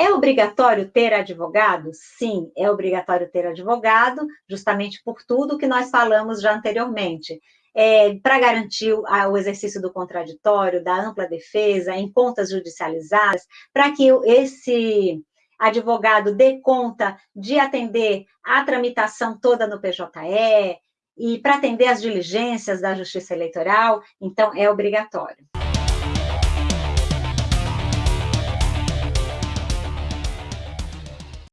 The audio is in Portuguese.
É obrigatório ter advogado? Sim, é obrigatório ter advogado, justamente por tudo que nós falamos já anteriormente. É, para garantir o, o, exercício do contraditório, da ampla defesa, em contas judicializadas, para que esse advogado dê conta de atender a tramitação toda no PJE e para atender as diligências da Justiça Eleitoral, então é obrigatório.